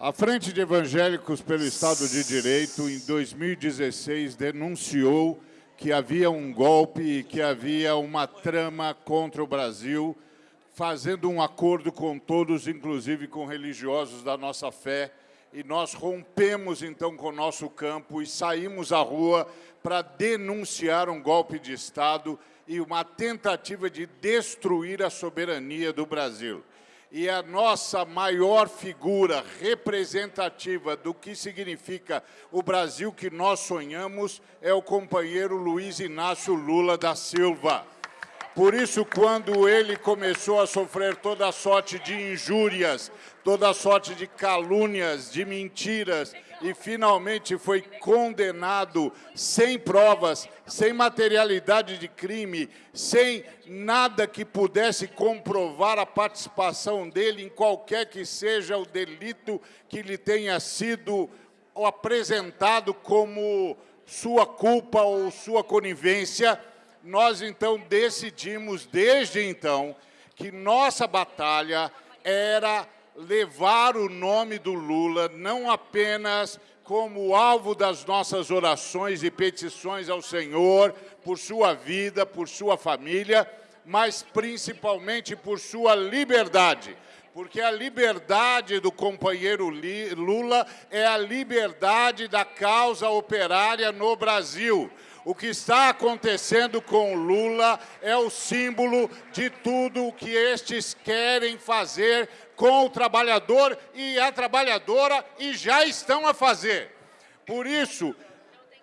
A Frente de Evangélicos pelo Estado de Direito, em 2016, denunciou que havia um golpe e que havia uma trama contra o Brasil, fazendo um acordo com todos, inclusive com religiosos da nossa fé, e nós rompemos então com o nosso campo e saímos à rua para denunciar um golpe de Estado e uma tentativa de destruir a soberania do Brasil. E a nossa maior figura representativa do que significa o Brasil que nós sonhamos é o companheiro Luiz Inácio Lula da Silva. Por isso, quando ele começou a sofrer toda sorte de injúrias, toda sorte de calúnias, de mentiras, e finalmente foi condenado sem provas, sem materialidade de crime, sem nada que pudesse comprovar a participação dele em qualquer que seja o delito que lhe tenha sido apresentado como sua culpa ou sua conivência, nós então decidimos, desde então, que nossa batalha era levar o nome do Lula não apenas como alvo das nossas orações e petições ao Senhor, por sua vida, por sua família, mas principalmente por sua liberdade. Porque a liberdade do companheiro Lula é a liberdade da causa operária no Brasil. O que está acontecendo com Lula é o símbolo de tudo o que estes querem fazer com o trabalhador e a trabalhadora e já estão a fazer. Por isso,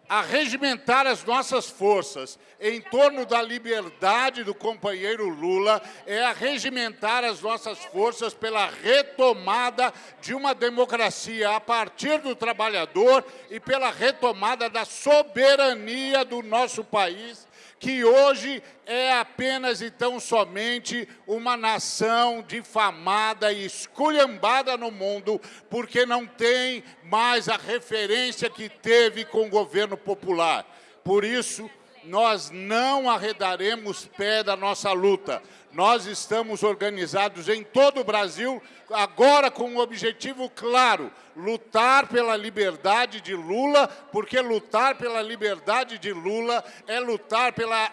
a regimentar as nossas forças em torno da liberdade do companheiro Lula é a regimentar as nossas forças pela retomada de uma democracia a partir do trabalhador e pela retomada da soberania do nosso país que hoje é apenas e tão somente uma nação difamada e esculhambada no mundo, porque não tem mais a referência que teve com o governo popular. Por isso, nós não arredaremos pé da nossa luta. Nós estamos organizados em todo o Brasil, agora com um objetivo claro, lutar pela liberdade de Lula, porque lutar pela liberdade de Lula é lutar pela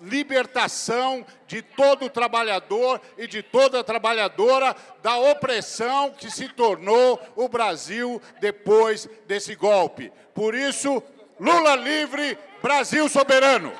libertação de todo trabalhador e de toda trabalhadora da opressão que se tornou o Brasil depois desse golpe. Por isso, Lula livre, Brasil soberano.